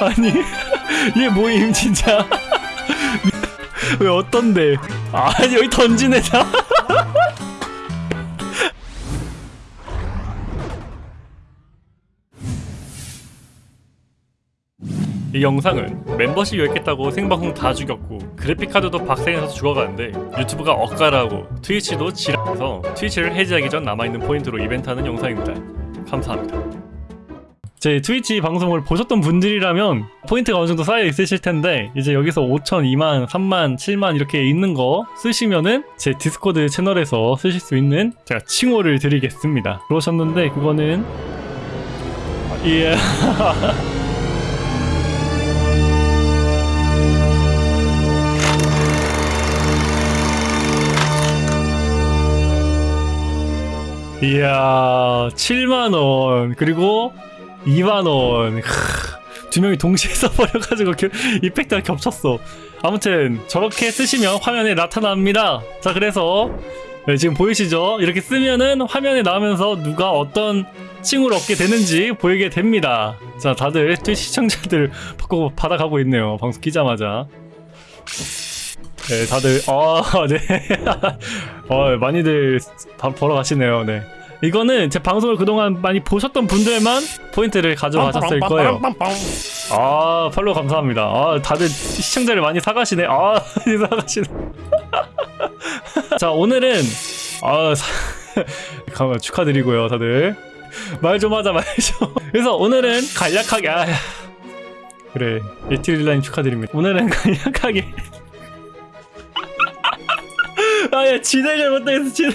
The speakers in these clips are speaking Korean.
아니 얘 뭐임 진짜. 왜 어떤데? 아니 여기 던지네 자이 영상은 멤버십 요약했다고 생방송 다 죽였고 그래픽카드도 박살내서 죽어가는데 유튜브가 억까라고 트위치도 지랄해서 트위치를 해지하기 전 남아있는 포인트로 이벤트하는 영상입니다. 감사합니다 제 트위치 방송을 보셨던 분들이라면 포인트가 어느 정도 쌓여 있으실 텐데 이제 여기서 5천, 2만, 3만, 7만 이렇게 있는 거 쓰시면은 제 디스코드 채널에서 쓰실 수 있는 제가 칭호를 드리겠습니다. 그러셨는데 그거는 예. 이야 7만원. 그리고 2만원. 두 명이 동시에 써버려가지고 겨- 이펙트가 겹쳤어. 아무튼 저렇게 쓰시면 화면에 나타납니다. 자 그래서 네, 지금 보이시죠? 이렇게 쓰면은 화면에 나오면서 누가 어떤 칭호를 얻게 되는지 보이게 됩니다. 자 다들 시청자들 받고 받아가고 있네요 방송 키자마자. 네 다들 아네. 어, 많이들 밥 벌어 가시네요. 네. 이거는 제 방송을 그동안 많이 보셨던 분들만 포인트를 가져가셨을 거예요. 아, 팔로우 감사합니다. 아, 다들 시청자를 많이 사가시네. 아, 많이 사가시네. 자, 오늘은 아, 사... 가- 축하드리고요, 다들. 말 좀 하자, 말 좀. 그래서 오늘은 간략하게 아, 그래. 에티릴라님 축하드립니다. 오늘은 간략하게 아야 진행 잘못했어 진행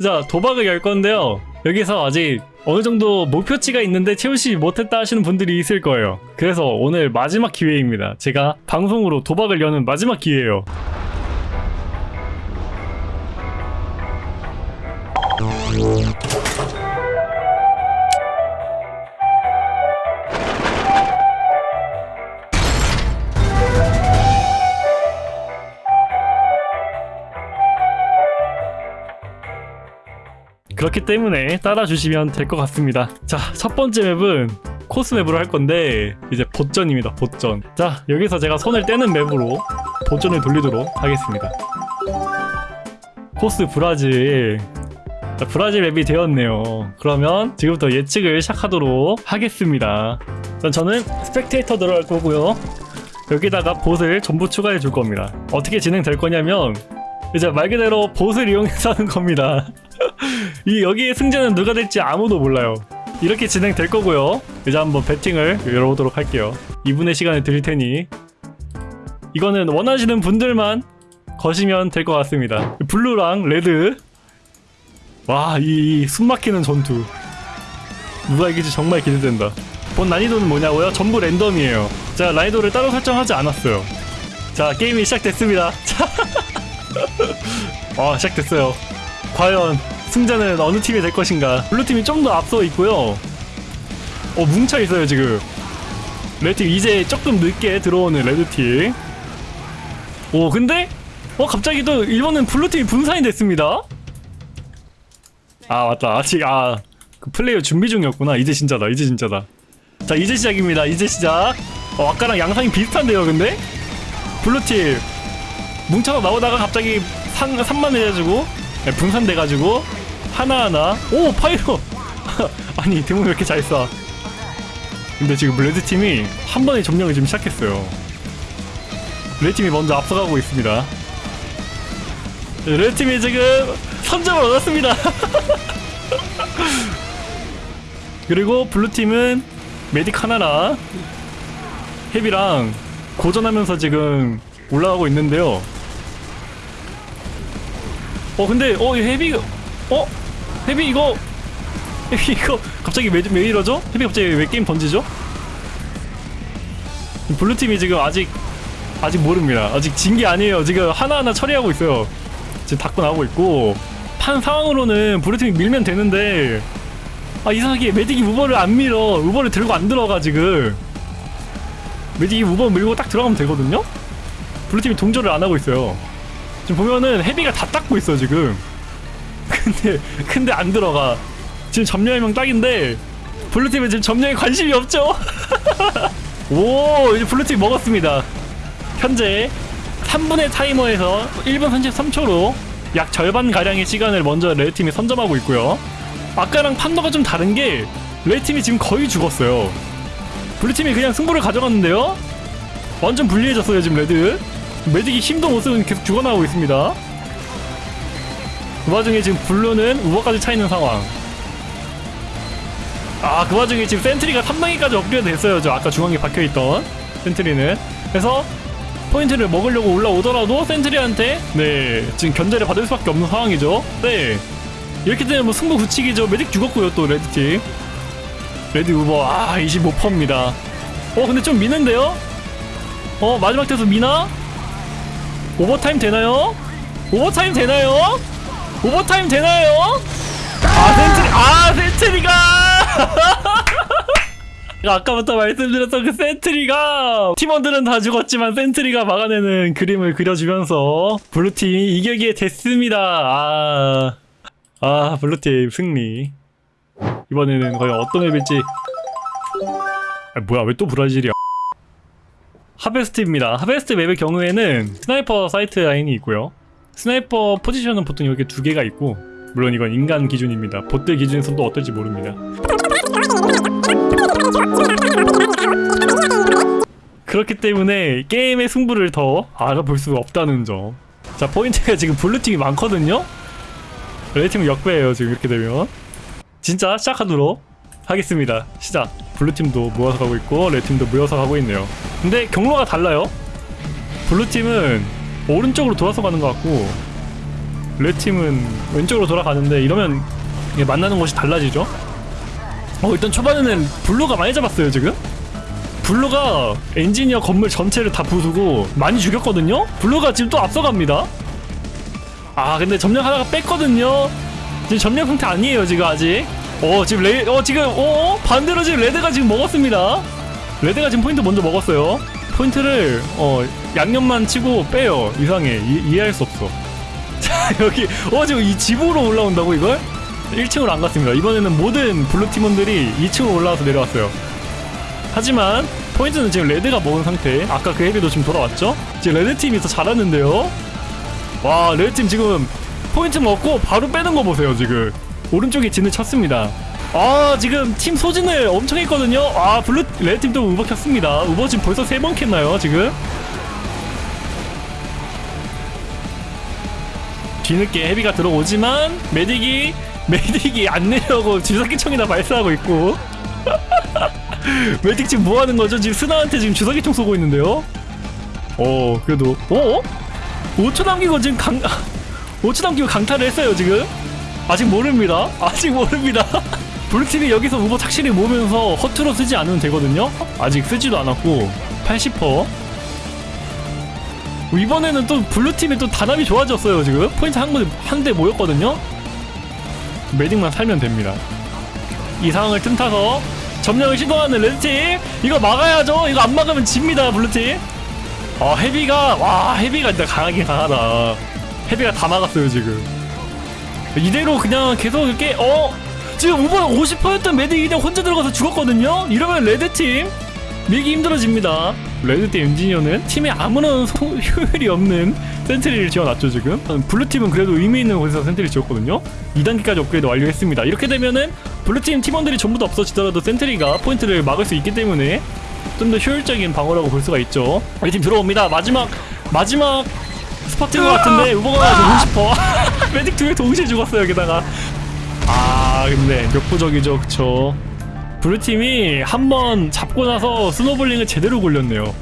자 도박을 열 건데요. 여기서 아직 어느 정도 목표치가 있는데 채우지 못했다 하시는 분들이 있을 거예요. 그래서 오늘 마지막 기회입니다. 제가 방송으로 도박을 여는 마지막 기회예요 그렇기 때문에 따라주시면 될 것 같습니다. 자 첫 번째 맵은 코스 맵으로 할 건데 이제 보전입니다 보전. 자 여기서 제가 손을 떼는 맵으로 보전을 돌리도록 하겠습니다. 코스 브라질. 자, 브라질 맵이 되었네요. 그러면 지금부터 예측을 시작하도록 하겠습니다. 자, 저는 스펙테이터 들어갈 거고요. 여기다가 봇을 전부 추가해 줄 겁니다. 어떻게 진행될 거냐면 이제 말 그대로 bot을 이용해서 하는 겁니다 이 여기에 승자는 누가 될지 아무도 몰라요. 이렇게 진행될 거고요. 이제 한번 베팅을 열어보도록 할게요. 2분의 시간을 드릴 테니 이거는 원하시는 분들만 거시면 될 것 같습니다. blue랑 red 와, 이, 이 숨막히는 전투 누가 이길지 정말 기대된다. 본 난이도는 뭐냐고요? 전부 랜덤이에요. 자, 난이도를 따로 설정하지 않았어요. 자, 게임이 시작됐습니다. 자, 아, 시작됐어요. 과연 승자는 어느 팀이 될 것인가. blue팀이 좀 더 앞서 있고요. 어 뭉쳐 있어요 지금. red팀 이제 조금 늦게 들어오는 red팀. 오 근데? 어 갑자기 또 일부는 blue팀이 분산이 됐습니다. 아 맞다. 아직 아 그 플레이어 준비 중이었구나. 이제 진짜다 이제 진짜다. 자 이제 시작입니다. 이제 시작. 어 아까랑 양상이 비슷한데요 근데? blue팀. 뭉쳐서 나오다가 갑자기 상, 산만 해가지고 네, 분산돼가지고 하나하나. 오 Pyro. 아니 Demoman 왜 이렇게 잘 쏴? 근데 지금 red팀이 한 번에 점령을 지금 시작했어요. red팀이 먼저 앞서가고 있습니다. 네, red팀이 지금 선점을 얻었습니다. 그리고 Blue팀은 Medic 하나랑 Heavy랑 고전하면서 지금 올라가고 있는데요. 어 근데 어이 Heavy 어 Heavy 이거 Heavy 이거 갑자기 왜, 왜 이러죠? Heavy 갑자기 왜 게임 던지죠? Blue 팀이 지금 아직 아직 모릅니다. 아직 진 게 아니에요. 지금 하나하나 처리하고 있어요. 지금 닦고 나오고 있고 판 상황으로는 Blue 팀이 밀면 되는데 아 이상하게 Medic이 Uber를 안 밀어. Uber를 들고 안 들어가 지금. Medic이 Uber 밀고 딱 들어가면 되거든요. Blue 팀이 동조를 안 하고 있어요. 지금 보면은 Heavy가 다 닦고 있어 지금 근데 근데 안 들어가. 지금 점령하면 딱인데 Blue팀은 지금 점령에 관심이 없죠? 오 이제 Blue팀 먹었습니다. 현재 3분의 타이머에서 1분 33초로 약 절반 가량의 시간을 먼저 Red팀이 선점하고 있고요. 아까랑 판도가 좀 다른 게 Red팀이 지금 거의 죽었어요. Blue팀이 그냥 승부를 가져갔는데요? 완전 불리해졌어요 지금 Red. Medic이 힘도 못 쓰고 계속 죽어나오고 있습니다 그 와중에 지금 Blue는 Uber까지 차있는 상황 아 그 와중에 지금 Sentry가 3단계까지 업그레이드 됐어요 저 아까 중앙에 박혀있던 Sentry는 그래서 포인트를 먹으려고 올라오더라도 Sentry한테 네 지금 견제를 받을 수밖에 없는 상황이죠 네 이렇게 되면 뭐 승부 굳히기죠 Medic 죽었고요 또 Red팀 Red Uber 아 25%입니다 어 근데 좀 미는데요? 어 마지막 태서 미나? 오버타임 되나요? 오버타임 되나요? 오버타임 되나요? 아 Sentry 아 Sentry가! 아까부터 말씀드렸던 그 Sentry가! 팀원들은 다 죽었지만 Sentry가 막아내는 그림을 그려주면서 Blue팀이 이격이 됐습니다. 아, 아 Blue팀 승리. 이번에는 과연 어떤 map일지. 아, 뭐야 왜 또 브라질이야? 하베스트입니다. 하베스트 map의 경우에는 sniper sight line이 있고요 sniper 포지션은 보통 이렇게 두 개가 있고 물론 이건 인간 기준입니다 보트 기준에서도 어떨지 모릅니다 그렇기 때문에 게임의 승부를 더 알아볼 수가 없다는 점. 자 포인트가 지금 Blue팀이 많거든요. Red팀은 역배예요 지금 이렇게 되면. 진짜 시작하도록 하겠습니다. 시작. Blue팀도 모여서 가고 있고 Red팀도 모여서 가고 있네요. 근데 경로가 달라요. Blue팀은 오른쪽으로 돌아서 가는 것 같고 Red팀은 왼쪽으로 돌아가는데 이러면 만나는 곳이 달라지죠. 어 일단 초반에는 Blue가 많이 잡았어요 지금. Blue가 엔지니어 건물 전체를 다 부수고 많이 죽였거든요? Blue가 지금 또 앞서갑니다 아 근데 점령하다가 뺐거든요 지금 점령 상태 아니에요 지금 아직 어 지금 레, 어 지금 어 반대로 지금 Red가 지금 먹었습니다 Red가 지금 포인트 먼저 먹었어요 포인트를 어 양념만 치고 빼요. 이상해. 이, 이해할 수 없어. 자 여기 어 지금 이 집으로 올라온다고 이걸? 1층으로 안 갔습니다. 이번에는 모든 Blue 팀원들이 2층으로 올라와서 내려왔어요. 하지만 포인트는 지금 Red가 먹은 상태. 아까 그 Heavy도 지금 돌아왔죠? 지금 Red팀이 더 잘하는데요? 와 Red팀 지금 포인트 먹고 바로 빼는 거 보세요 지금. 오른쪽에 진을 쳤습니다 아 지금 팀 소진을 엄청 했거든요 아 Blue Red팀 또 우버 켰습니다 우버 지금 벌써 세 번 켰나요 지금 뒤늦게 헤비가 들어오지만 메딕이 메딕이 안 내려고 주사기총이나 발사하고 있고 메딕 지금 뭐 하는 거죠? 지금 스나한테 지금 주사기총 쏘고 있는데요? 어, 그래도, 어? 5초 남기고 지금 강, 5초 남기고 강타를 했어요, 지금? 아직 모릅니다. 아직 모릅니다. 블루팀이 여기서 우버 착실히 모으면서 허투루 쓰지 않으면 되거든요? 아직 쓰지도 않았고, 80%. 이번에는 또 Blue팀이 또 단합이 좋아졌어요, 지금? 포인트 한, 군- 한대 모였거든요? Medic만 살면 됩니다. 이 상황을 틈타서 점령을 시도하는 Red팀 이거 막아야죠 이거 안 막으면 집니다 Blue팀 아 Heavy가 와 Heavy가 진짜 강하긴 강하다 Heavy가 다 막았어요 지금 이대로 그냥 계속 이렇게 어 지금 우버 50%였던 Medic이 그냥 혼자 들어가서 죽었거든요. 이러면 Red팀 밀기 힘들어집니다. Red팀 엔지니어는 팀에 아무런 소, 효율이 없는 Sentry를 지어놨죠 지금. Blue팀은 그래도 의미 있는 곳에서 Sentry 지었거든요. 2단계까지 업그레이드 완료했습니다. 이렇게 되면은 Blue팀 팀원들이 전부 다 없어지더라도 Sentry가 포인트를 막을 수 있기 때문에 좀 더 효율적인 방어라고 볼 수가 있죠. 우리 팀 들어옵니다. 마지막 마지막 스퍼트인 것 같은데 Uber가 죽고 싶어. Medic 두명 동시에 죽었어요 게다가 아 근데 역부족이죠 그쵸? Blue팀이 한 번 잡고 나서 snowballing을 제대로 굴렸네요.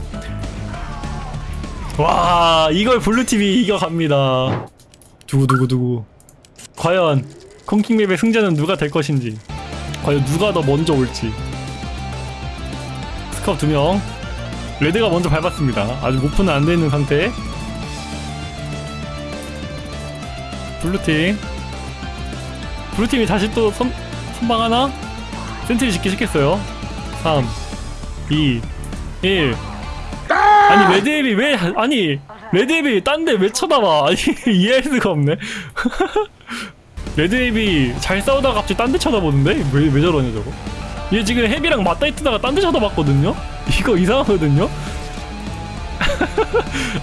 와 이걸 Blue팀이 이겨갑니다. 두구두구두구. 과연 콩킹map의 승자는 누가 될 것인지 과연 누가 더 먼저 올지. 스카우 두명. Red가 먼저 밟았습니다. 아직 오픈은 안돼 있는 상태. Blue팀 Blue팀이 다시 또 선, 선방하나? Sentry 짓기 시켰어요. 3 2 1 아니 Red Heavy 왜 아니 Red Heavy 딴 데 왜 쳐다봐? 아니 이해할 수가 없네. Red Heavy 잘 싸우다가 갑자기 딴 데 쳐다보는데? 왜, 왜 저러냐 저거? 얘 지금 Heavy랑 맞다 있다가 딴 데 쳐다봤거든요? 이거 이상하거든요?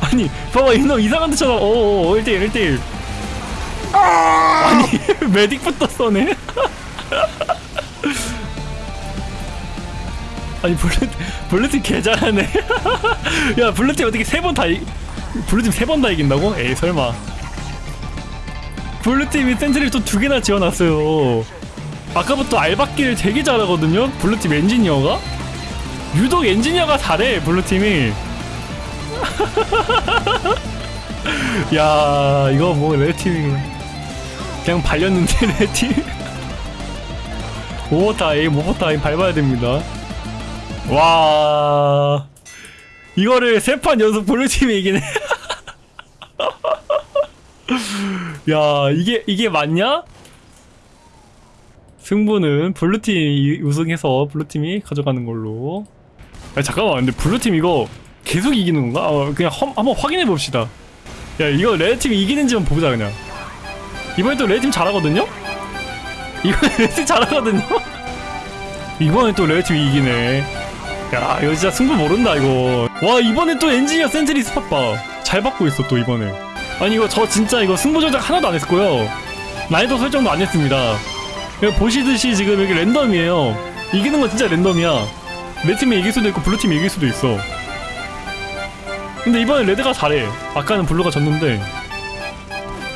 아니 봐봐 이놈 이상한 데 쳐다 어어 1대1 1대1 아니 Medic부터 써네? 아니 Blue팀 Blue팀 개 잘하네. 야 Blue팀 어떻게 세 번다 이... Blue팀 세 번 다 이긴다고? 에이 설마. Blue팀이 Sentry를 또두 개나 지어놨어요. 아까부터 알박기를 되게 잘하거든요? Blue팀 엔지니어가? 유독 엔지니어가 잘해 블루팀이. 야 이거 뭐 레드팀이 그냥 발렸는데 레드팀 오버타임 오버타임 밟아야 됩니다. 와. 이거를 세 판 연속 블루팀이 이기네 야 이게 이게 맞냐? 승부는 블루팀이 우승해서 블루팀이 가져가는 걸로. 야 잠깐만. 근데 블루팀 이거 계속 이기는 건가? 어, 그냥 험, 한번 확인해 봅시다. 야 이거 레드팀이 이기는지만 보자 그냥 이번에 또 레드팀 잘하거든요? 이번에 레드팀 잘하거든요? 이번에 또 레드팀이 이기네. 야 이거 진짜 승부 모른다 이거. 와 이번에 또 엔지니어 sentry spot 봐 잘 받고 있어 또 이번에. 아니 이거 저 진짜 이거 승부 조작 하나도 안 했고요. 난이도 설정도 안 했습니다. 보시듯이 지금 여기 랜덤이에요. 이기는 건 진짜 랜덤이야. 내 팀이 이길 수도 있고 블루 팀이 이길 수도 있어. 근데 이번엔 레드가 잘해. 아까는 블루가 졌는데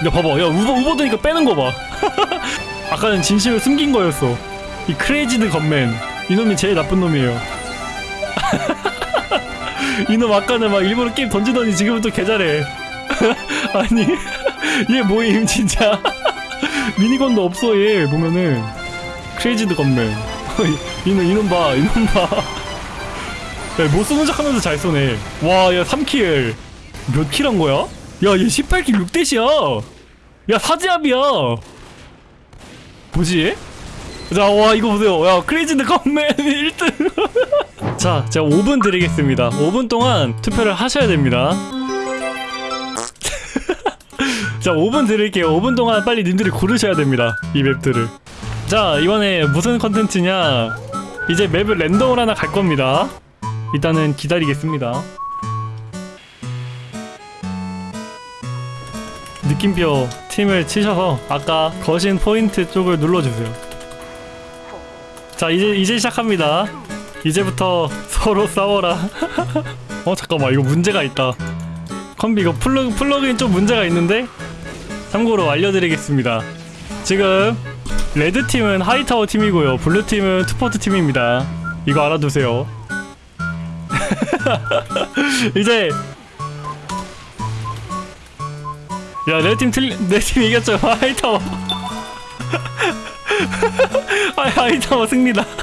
야 봐봐. 야 우버 우버 되니까 빼는 거봐. 아까는 진심을 숨긴 거였어. 이 Crazed Gunman 이놈이 제일 나쁜 놈이에요. 이놈 아까는 막 일부러 게임 던지더니 지금은 또 개잘해. 아니 얘 뭐임 진짜. 미니건도 없어 얘. 보면은. 크레이지드 건맨 이놈 이놈 봐 이놈 봐못 쏘는 척 하면서 잘 쏘네. 와야 3킬. 몇 킬 한 거야? 야얘 18킬 6대시야 야 사지압이야 뭐지? 자, 와, 이거 보세요. 야, 크레이지드 컴맨 1등. 자, 제가 5분 드리겠습니다. 5분 동안 투표를 하셔야 됩니다. 자, 5분 드릴게요. 5분 동안 빨리 님들이 고르셔야 됩니다. 이 맵들을. 자, 이번에 무슨 컨텐츠냐. 이제 맵을 랜덤으로 하나 갈 겁니다. 일단은 기다리겠습니다. 느낌표 팀을 치셔서 아까 거신 포인트 쪽을 눌러주세요. 자 이제 이제 시작합니다. 이제부터 서로 싸워라. 어 잠깐만 이거 문제가 있다. 컴비 이거 플러그 플러그인 좀 문제가 있는데 참고로 알려드리겠습니다. 지금 레드 팀은 하이타워 팀이고요. 블루 팀은 투포트 팀입니다. 이거 알아두세요. 이제 야 레드팀 틀리 내팀 이겼죠? 하이타워. 아 하이타워 승리다.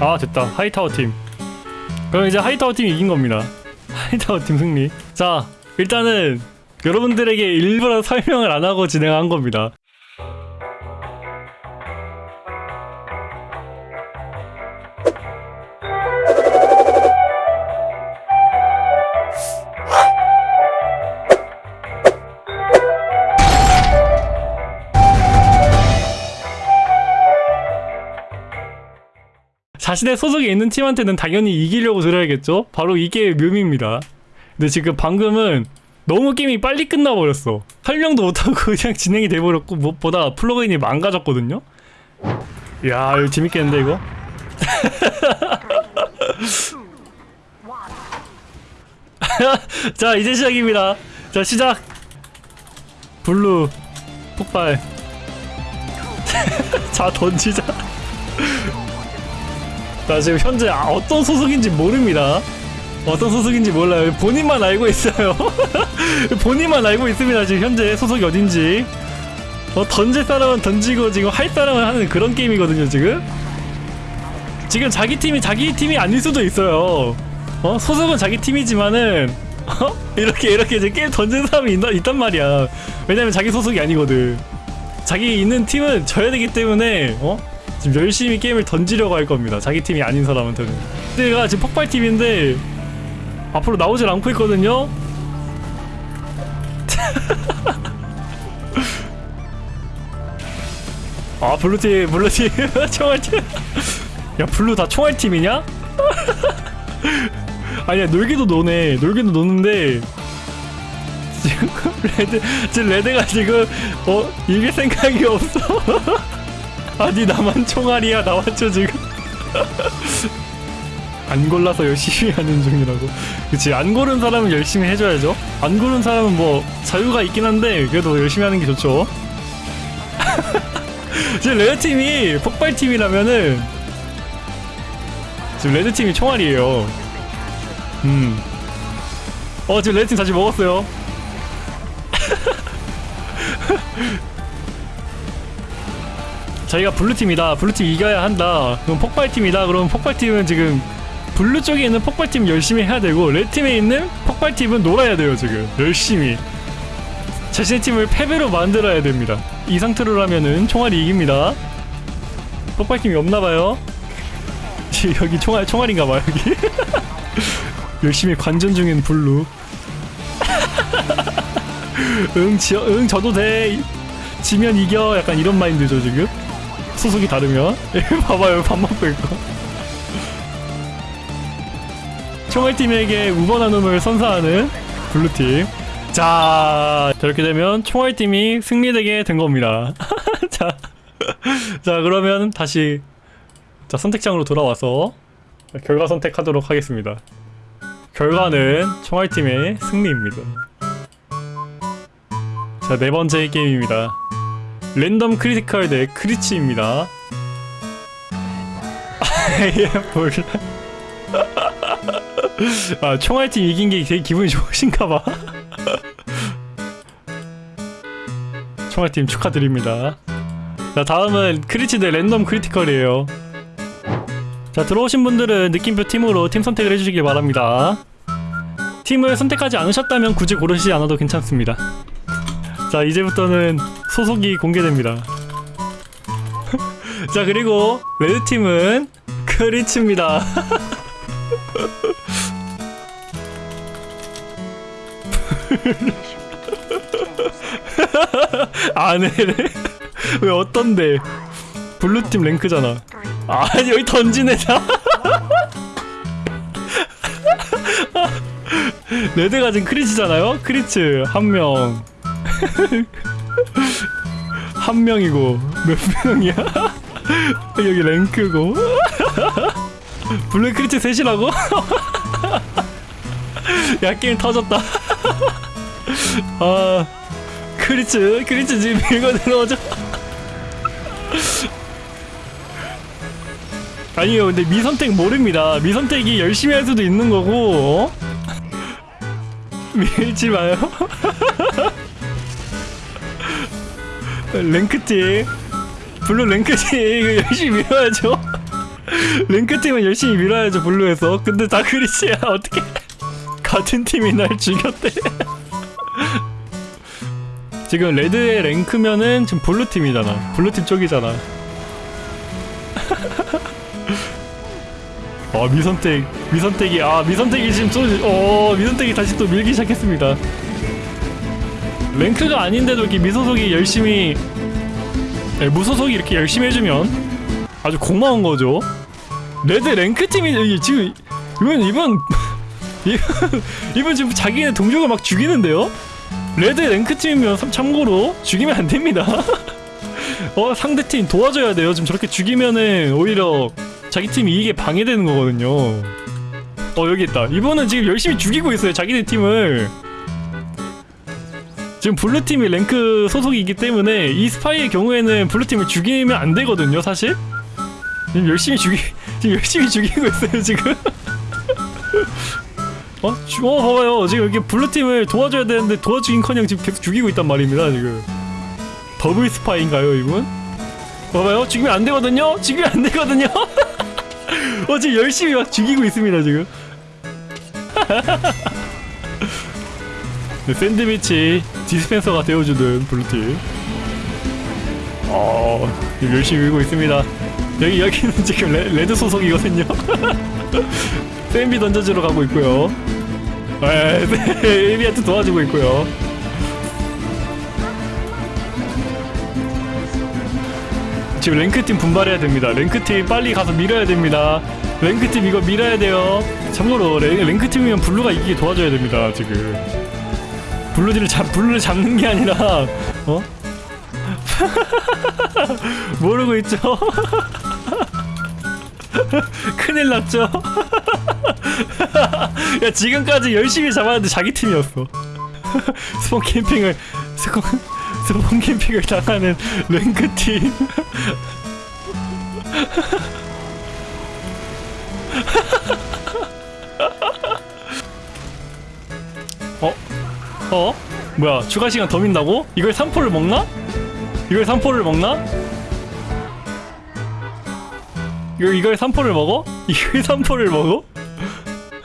아 됐다. 하이타워 팀. 그럼 이제 하이타워 팀이 이긴 겁니다. 하이타워 팀 승리. 자 일단은 여러분들에게 일부러 설명을 안 하고 진행한 겁니다 자신의 소속에 있는 팀한테는 당연히 이기려고 들어야겠죠? 바로 이게 묘미입니다. 근데 지금 방금은 너무 게임이 빨리 끝나버렸어. 설명도 못하고 그냥 진행이 돼버렸고 무엇보다 플러그인이 망가졌거든요? 야 이거 재밌겠는데 이거? 자 이제 시작입니다. 자 시작! 블루 폭발 자 던지자 자 지금 현재 아, 어떤 소속인지 모릅니다. 어떤 소속인지 몰라요. 본인만 알고 있어요. 본인만 알고 있습니다. 지금 현재 소속이 어딘지. 어, 던질 사람은 던지고 지금 할 사람은 하는 그런 게임이거든요 지금. 지금 자기 팀이 자기 팀이 아닐 수도 있어요. 어 소속은 자기 팀이지만은 어? 이렇게 이렇게 이제 게임 던지는 사람이 있나, 있단 말이야. 왜냐면 자기 소속이 아니거든. 자기 있는 팀은 져야 되기 때문에 어? 지금 열심히 게임을 던지려고 할 겁니다. 자기 팀이 아닌 사람한테는. 내가 지금 폭발팀인데 앞으로 나오질 않고 있거든요. 아 블루팀 블루팀 총알팀 야 블루 다 총알팀이냐? 아니야 놀기도 노네 놀기도 노는데 지금 레드 지금 레드가 지금 어 이길 생각이 없어 아니 나만 총알이야. 나왔죠 지금? 안 골라서 열심히 하는 중이라고. 그치 안 고른 사람은 열심히 해줘야죠. 안 고른 사람은 뭐 자유가 있긴 한데 그래도 열심히 하는 게 좋죠. 지금 레드팀이 폭발팀이라면은 지금 레드팀이 총알이에요. 음. 어 지금 레드팀 다시 먹었어요 저희가 블루팀이다. 블루팀 이겨야 한다. 그럼 폭발팀이다. 그럼 폭발팀은 지금 블루 쪽에 있는 폭발팀 열심히 해야 되고 레드팀에 있는 폭발팀은 놀아야 돼요 지금. 열심히. 자신의 팀을 패배로 만들어야 됩니다. 이 상태로 라면은 총알이 이깁니다. 폭발팀이 없나봐요. 여기 총알 총알인가봐 여기. 열심히 관전 중인 블루. 응, 지, 응 저도 돼. 지면 이겨. 약간 이런 마인드죠 지금 소속이 다르면? 봐봐요. 밥 먹고 있고. 총알팀에게 우번 나눔을 선사하는 블루팀. 자 저렇게 되면 총알팀이 승리되게 된 겁니다. 자, 자 그러면 다시 자 선택장으로 돌아와서 결과 선택하도록 하겠습니다. 결과는 총알팀의 승리입니다. 자 네 번째 게임입니다 랜덤 critical 대 crits입니다. 아예 몰라. 아 총알팀 이긴 게 되게 기분이 좋으신가봐. 총알팀 축하드립니다. 자 다음은 crits 대 랜덤 critical이에요. 자 들어오신 분들은 느낌표 팀으로 팀 선택을 해주시길 바랍니다. 팀을 선택하지 않으셨다면 굳이 고르시지 않아도 괜찮습니다 자 이제부터는 소속이 공개됩니다. 자 그리고 레드팀은 crits입니다. 안해래 왜 어떤데? 블루팀 랭크잖아. 아니 여기 던지네 다. 레드가 지금 크리치잖아요? 크리츠 한명 한 명이고 몇 명이야? 여기 랭크고 블루 크리치 셋이라고? 야 게임 터졌다 아 크리츠 크리츠 지금 밀고 들어오죠 아니요 근데 미선택 모릅니다 미선택이 열심히 할 수도 있는 거고 어? 밀지 마요 랭크팀. 블루 랭크팀 이거 열심히 밀어야죠. 랭크팀은 열심히 밀어야죠 블루에서. 근데 다 크리치야 어떻게 같은 팀이 날 죽였대. 지금 레드의 랭크면은 지금 블루팀이잖아. 블루팀 쪽이잖아. 아 미선택 미선택이 아 미선택이 지금 또 어, 미선택이 다시 또 밀기 시작했습니다 랭크가 아닌데도 이렇게 미소속이 열심히 네, 무소속이 이렇게 열심히 해주면 아주 고마운 거죠. 레드 랭크 팀이 지금 이번 이번 이번, 지금 자기네 동족을 막 죽이는데요? 레드 랭크 팀이면 참- 참고로 죽이면 안 됩니다. 어 상대팀 도와줘야 돼요. 지금 저렇게 죽이면은 오히려 자기 팀이 이게 방해되는 거거든요. 어 여기 있다. 이번은 지금 열심히 죽이고 있어요 자기네 팀을 지금 블루팀이 랭크 소속이기 때문에 이 스파이의 경우에는 블루팀을 죽이면 안 되거든요 사실. 지금 열심히 죽이 지금 열심히 죽이고 있어요 지금. 어? 주- 어 봐봐요. 지금 여기 블루팀을 도와줘야 되는데 도와주긴커녕 지금 계속 죽이고 있단 말입니다 지금. 더블 스파이인가요 이분? 봐봐요. 죽이면 안 되거든요? 죽이면 안 되거든요? 어 지금 열심히 막 죽이고 있습니다 지금. 네, 샌드위치 디스펜서가 되어주는 블루팀 어 열심히 밀고 있습니다 여기 여기는 지금 레, 레드 소속이거든요 샌비 던져주러 가고 있고요 에, 네, 에비한테 도와주고 있고요 지금 랭크팀 분발해야 됩니다. 랭크팀 빨리 가서 밀어야 됩니다. 랭크팀 이거 밀어야 돼요. 참고로 랭, 랭크팀이면 블루가 이기게 도와줘야 됩니다. 지금 블루들을 잡 블루를 잡는 게 아니라 어? 모르고 있죠? 큰일 났죠? 야 지금까지 열심히 잡았는데 자기 팀이었어 스폰 캠핑을 스폰, 스폰 캠핑을 당하는 랭크팀 어? 뭐야 추가 시간 더 민다고? 이걸 3포를 먹나? 이걸 3포를 먹나? 이거 이걸 3포를 먹어? 이걸 3포를 먹어?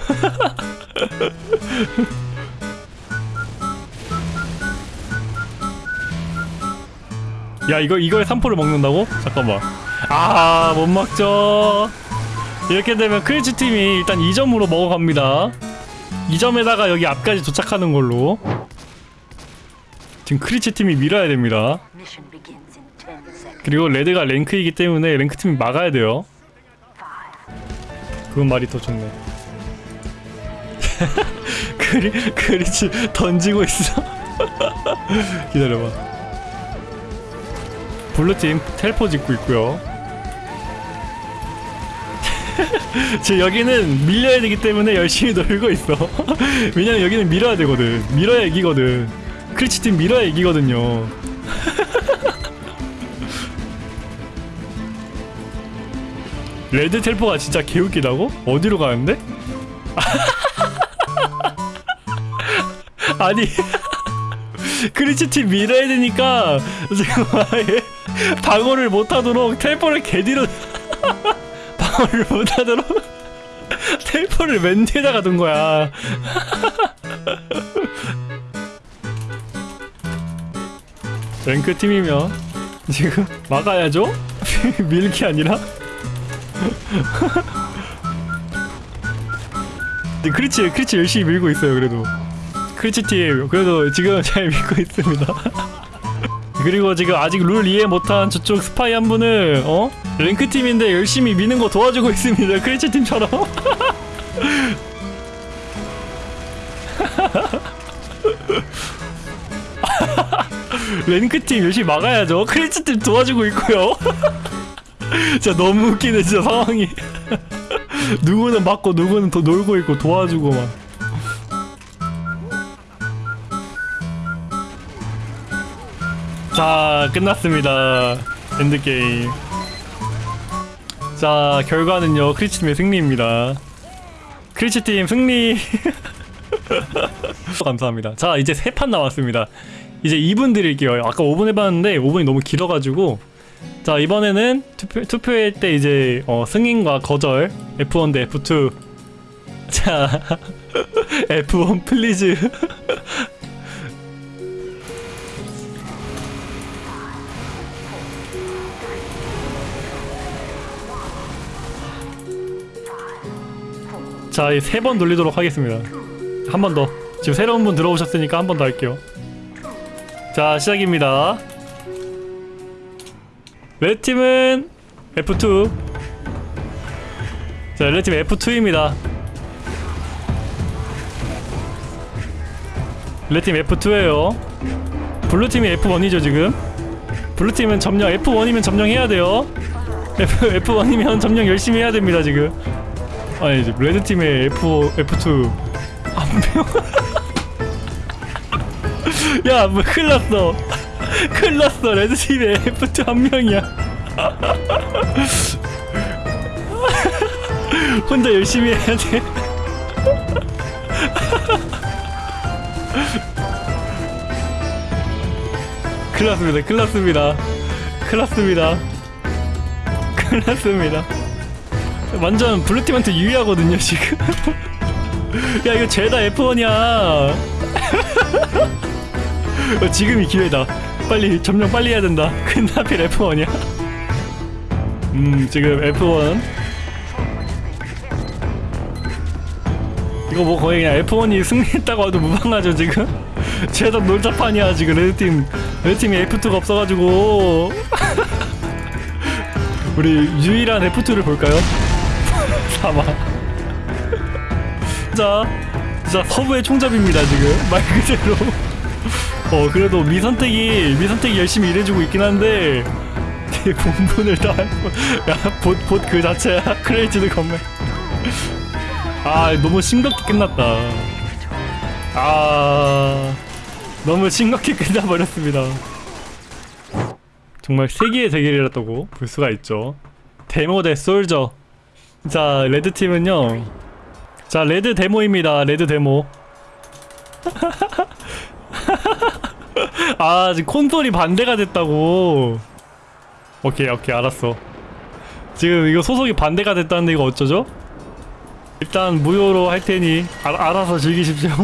야 이거 이걸 3포를 먹는다고? 잠깐만 아못 먹죠 이렇게 되면 크리치 팀이 일단 2점으로 먹어갑니다 2점에다가 여기 앞까지 도착하는 걸로 지금 크리치 팀이 밀어야 됩니다. Mission begins in 10 seconds. 그리고 레드가 랭크이기 때문에 랭크 팀이 막아야 돼요. 그건 말이 더 좋네. 크리, 크리치 던지고 있어. 기다려봐. 블루팀 텔포 짓고 있고요. 지금 여기는 밀려야 되기 때문에 열심히 놀고 있어. 왜냐면 여기는 밀어야 되거든. 밀어야 이기거든 크리치 팀 밀어야 이기거든요 레드 텔포가 진짜 개웃기다고? 어디로 가는데? 아니 크리치팀 밀어야 되니까 지금 아예 방어를 못하도록 텔포를 개뒤로 방어를 못하도록 텔포를 맨 뒤에다가 둔 거야 랭크 팀이면 지금 막아야죠? 밀기 아니라? 크리치 크리치 열심히 밀고 있어요 그래도. 크리치 팀 그래도 지금 잘 밀고 있습니다. 그리고 지금 아직 룰 이해 못한 저쪽 스파이 한 분은 어? 랭크 팀인데 열심히 미는 거 도와주고 있습니다. 크리치 팀처럼 랭크 팀 열심히 막아야죠 크리치 팀 도와주고 있고요 진짜 너무 웃기네 진짜 상황이 누구는 맞고 누구는 더 놀고 있고 도와주고 막 자, 끝났습니다. end game. 자, 결과는요, 크리치팀의 승리입니다. 크리치팀 승리! 감사합니다. 자, 이제 세 판 남았습니다. 이제 2분 드릴게요. 아까 5분 해봤는데 5분이 너무 길어가지고. 자, 이번에는 투표, 투표할 때 이제 어, 승인과 거절, F1 대 F2. 자, F1 please. 자, 이세번 돌리도록 하겠습니다. 한 번 더. 지금 새로운 분 들어오셨으니까 한 번 더 할게요. 자, 시작입니다. 레드팀은 F2. 자, 레드팀 F2입니다. 레드팀 F2예요. 블루팀이 F1이죠, 지금. 블루팀은 점령, F1이면 점령해야 돼요. F, F1이면 점령 열심히 해야 됩니다, 지금. 아니 이제 레드 팀의 F F2 한명 야, 뭐 큰일 났어. 큰일 났어. 레드 팀의 F2 한 명이야. 혼자 열심히 해야 돼. 큰일 났습니다. 큰일 났습니다. 큰일 났습니다. 큰일 났습니다. 완전 블루팀한테 유리하거든요 지금 야 이거 죄다 F1이야 어, 지금이 기회다. 빨리 점령 빨리 해야 된다. 근데 하필 F1이야. 음 지금 F1 이거 뭐 거의 그냥 F1이 승리했다고 해도 무방하죠 지금? 죄다 놀자판이야 지금 레드팀. 레드팀이 F2가 없어가지고. 우리 유일한 F2를 볼까요? 사막 자, 자 서부의 총잡입니다 지금. 말 그대로 어 그래도 미선택이 미선택이 열심히 일해주고 있긴 한데 본분을 다야봇봇 그 자체야? 크레이지드 건맨 아 너무 심각해 끝났다. 아 너무 심각해 끝나버렸습니다. 정말 세기의 대결이었다고 볼 수가 있죠. 데모 대 솔저. 자 레드팀은요. 자 레드 데모입니다. 레드 데모 아 지금 콘솔이 반대가 됐다고. 오케이 오케이 알았어. 지금 이거 소속이 반대가 됐다는데 이거 어쩌죠? 일단 무효로 할 테니 알, 알아서 즐기십시오.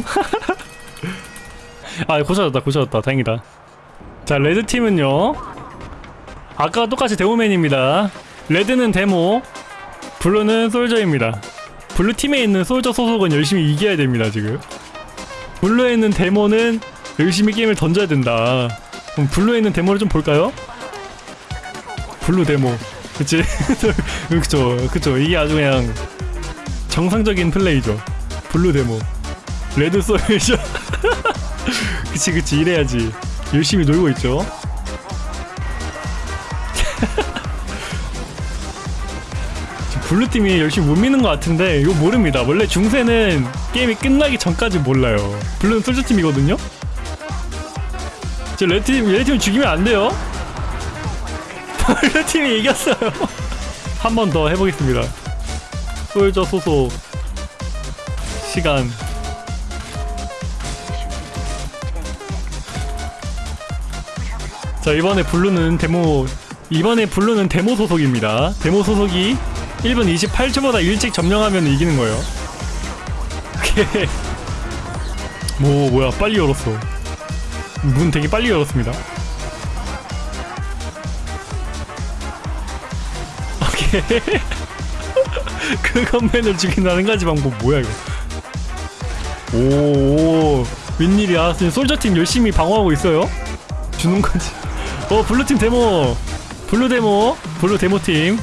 아 고쳐졌다 고쳐졌다. 다행이다. 자 레드팀은요? 아까 똑같이 데모맨입니다. 레드는 데모 블루는 솔저입니다. 블루팀에 있는 솔저 소속은 열심히 이겨야 됩니다 지금. 블루에 있는 데모는 열심히 게임을 던져야 된다. 그럼 블루에 있는 데모를 좀 볼까요? 블루 데모. 그치? 그쵸. 그쵸. 이게 아주 그냥 정상적인 플레이죠. 블루 데모. 레드 솔저 그치 그치. 이래야지. 열심히 놀고 있죠. 블루팀이 열심히 못 미는 것 같은데 이거 모릅니다. 원래 중세는 게임이 끝나기 전까지 몰라요. 블루는 솔저팀이거든요 저 레드팀 레드팀 죽이면 안 돼요? 블루팀이 이겼어요. 한 번 더 해보겠습니다. 솔저 소속 시간. 자 이번에 블루는 데모 이번에 블루는 데모 소속입니다. 데모 소속이 1분 28초보다 일찍 점령하면 이기는 거예요. 오케이. 뭐 뭐야 빨리 열었어 문 되게 빨리 열었습니다. 오케이. 그 건맨을 죽인다는 가지 방법 뭐야 이거? 오, 오 웬일이야? 지금 솔저팀 열심히 방어하고 있어요? 주는 거지. 어 블루팀 데모. 블루 데모. 블루 데모팀.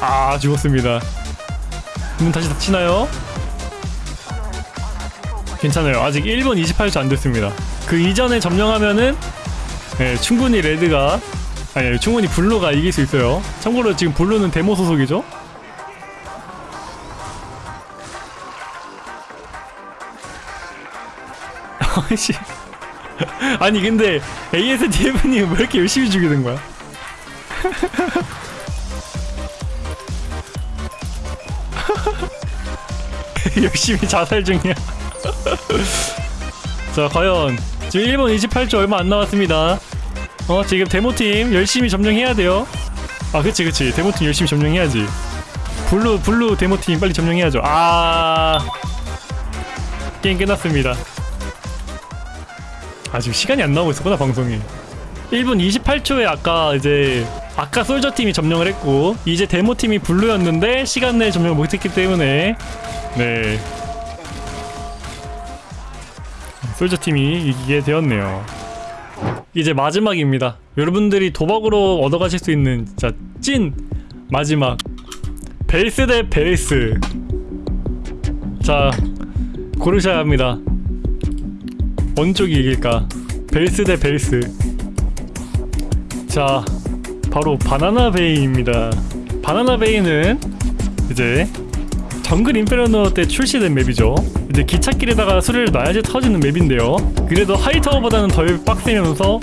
아 죽었습니다. 문 다시 닫히나요? 괜찮아요. 아직 1분 28초 안 됐습니다 그 이전에 점령하면은 네, 충분히 레드가 아니 충분히 블루가 이길 수 있어요 참고로 지금 블루는 데모 소속이죠 아이씨 아니 근데 ASTF님 왜 이렇게 열심히 죽이는 거야? 열심히 자살 중이야. 자 과연 지금 1분 28초 얼마 안 남았습니다. 어 지금 데모팀 열심히 점령해야 돼요. 아 그치 그치 데모팀 열심히 점령해야지. 블루 블루 데모팀 빨리 점령해야죠. 아 게임 끝났습니다. 아 지금 시간이 안 나오고 있었구나 방송이 1분 28초에 아까 이제 아까 솔저팀이 점령을 했고 이제 데모팀이 블루였는데 시간 내에 점령을 못했기 때문에 네 솔저팀이 이기게 되었네요 이제 마지막입니다 여러분들이 도박으로 얻어가실 수 있는 진짜 찐 마지막 벨스 대 벨스 자 고르셔야 합니다 어느 쪽이 이길까? 벨스 대 벨스. 자, 바로 바나나 베이입니다. 바나나 베이는 이제 정글 인페르노 때 출시된 맵이죠. 이제 기찻길에다가 수리를 놔야지 터지는 맵인데요. 그래도 하이타워보다는 덜 빡세면서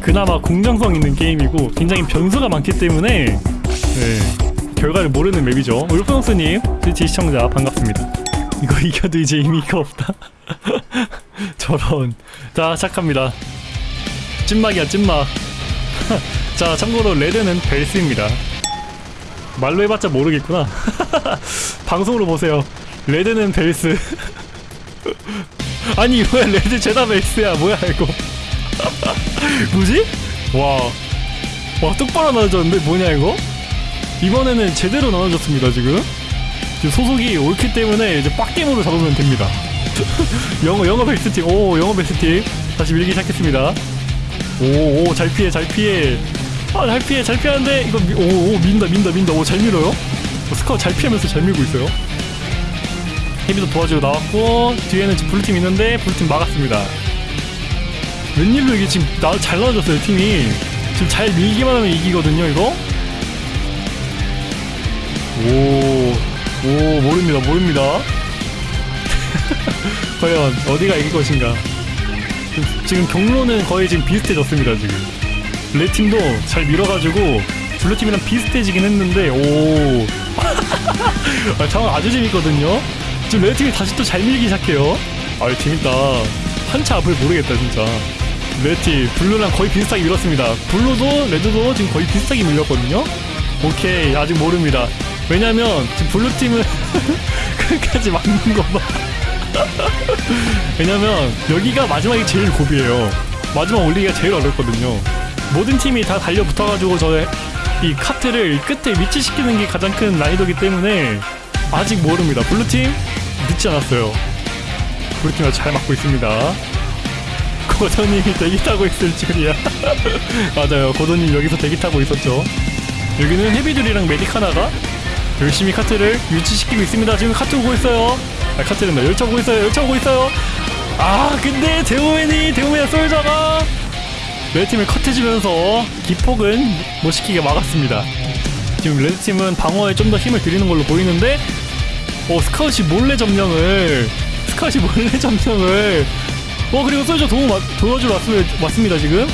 그나마 공정성 있는 게임이고 굉장히 변수가 많기 때문에 네, 결과를 모르는 맵이죠. 울프노스님, 트위치 시청자 반갑습니다. 이거 이겨도 이제 의미가 없다. 저런 자 시작합니다 찐막이야 찐막 자 참고로 레드는 벨스입니다 말로 해봤자 모르겠구나 방송으로 보세요 레드는 벨스 아니 뭐야. 레드 죄다 벨스야. 뭐야 이거. 뭐지? 와, 와 똑바로 나눠졌는데 뭐냐 이거? 이번에는 제대로 나눠졌습니다 지금. 지금 소속이 옳기 때문에 이제 빡게임으로 잡으면 됩니다. 영어 영어 베스트팀. 오 영어 베스트팀. 다시 밀기 시작했습니다. 오오 잘 피해 잘 피해. 아 잘 피해 잘 피하는데 이거 오오 민다 민다 민다. 오 잘 밀어요? 어, 스카우 잘 피하면서 잘 밀고 있어요 헤비도 도와주고 나왔고 뒤에는 지금 블루팀 있는데 블루팀 막았습니다. 웬일로 이게 지금 나, 잘 나눠졌어요 팀이. 지금 잘 밀기만 하면 이기거든요 이거. 오, 오 모릅니다 모릅니다. 과연 어디가 이길 것인가. 지금- 경로는 거의 지금 비슷해졌습니다 지금. 레드 팀도 잘 밀어가지고 블루 팀이랑 비슷해지긴 했는데 오. 아, 상황 아주 재밌거든요 지금 레드 팀이 다시 또 잘 밀기 시작해요. 아 재밌다. 한 치 앞을 모르겠다 진짜. 레드팀 블루랑 거의 비슷하게 밀었습니다. 블루도 레드도 지금 거의 비슷하게 밀렸거든요. 오케이 아직 모릅니다. 왜냐면 지금 블루팀은 끝까지 막는 거봐. 왜냐면 여기가 마지막이 제일 고비예요. 마지막 올리기가 제일 어렵거든요. 모든 팀이 다 달려붙어가지고 저이 카트를 끝에 위치시키는 게 가장 큰 난이도기 때문에 아직 모릅니다. 블루팀 늦지 않았어요. 아주 잘 막고 있습니다. 고도님이 대기 타고 있을 줄이야. 맞아요. 고도님 여기서 대기 타고 있었죠. 여기는 헤비들이랑 메딕 하나가 열심히 카트를 유치시키고 있습니다. 지금 카트 오고 있어요. 아 카트는 나 열차 오고 있어요. 열차 오고 있어요. 아 근데 데오맨이 데오맨 쏠자가 내 팀을 컷해주면서 기폭은 못 시키게 막았습니다. 지금 red팀은 방어에 좀 더 힘을 들이는 걸로 보이는데 어 Scout이 몰래 점령을. Scout이 몰래 점령을. 어 그리고 Soldier 도움 와- 도와주러 왔습니다, 왔습니다 지금.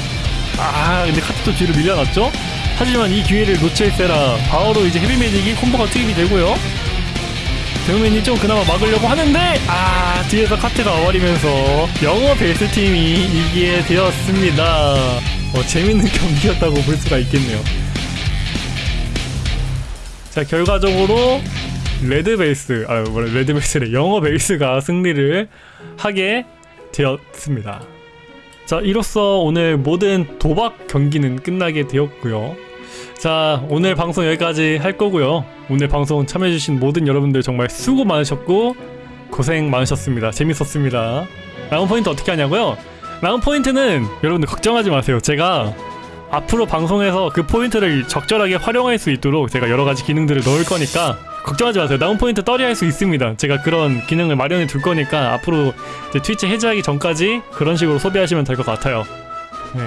아 근데 카트도 뒤로 밀려났죠? 하지만 이 기회를 놓칠세라. 바로 이제 Heavy Medic이 콤보가 투입이 되고요. Demoman이 좀 그나마 막으려고 하는데 아 뒤에서 카트가 와버리면서 영어 베이스 팀이 이기게 되었습니다. 어, 재밌는 경기였다고 볼 수가 있겠네요. 자 결과적으로 red 베이스 아 뭐래 red 베이스래 영어 베이스가 승리를 하게 되었습니다. 자 이로써 오늘 모든 도박 경기는 끝나게 되었고요. 자 오늘 방송 여기까지 할 거고요. 오늘 방송 참여해주신 모든 여러분들 정말 수고 많으셨고 고생 많으셨습니다. 재밌었습니다. 라운 포인트 어떻게 하냐고요? 라운 포인트는 여러분들 걱정하지 마세요. 제가 앞으로 방송에서 그 포인트를 적절하게 활용할 수 있도록 제가 여러 가지 기능들을 넣을 거니까 걱정하지 마세요. 라운 포인트 떨이할 수 있습니다. 제가 그런 기능을 마련해 둘 거니까 앞으로 트위치 해제하기 전까지 그런 식으로 소비하시면 될 것 같아요. 네.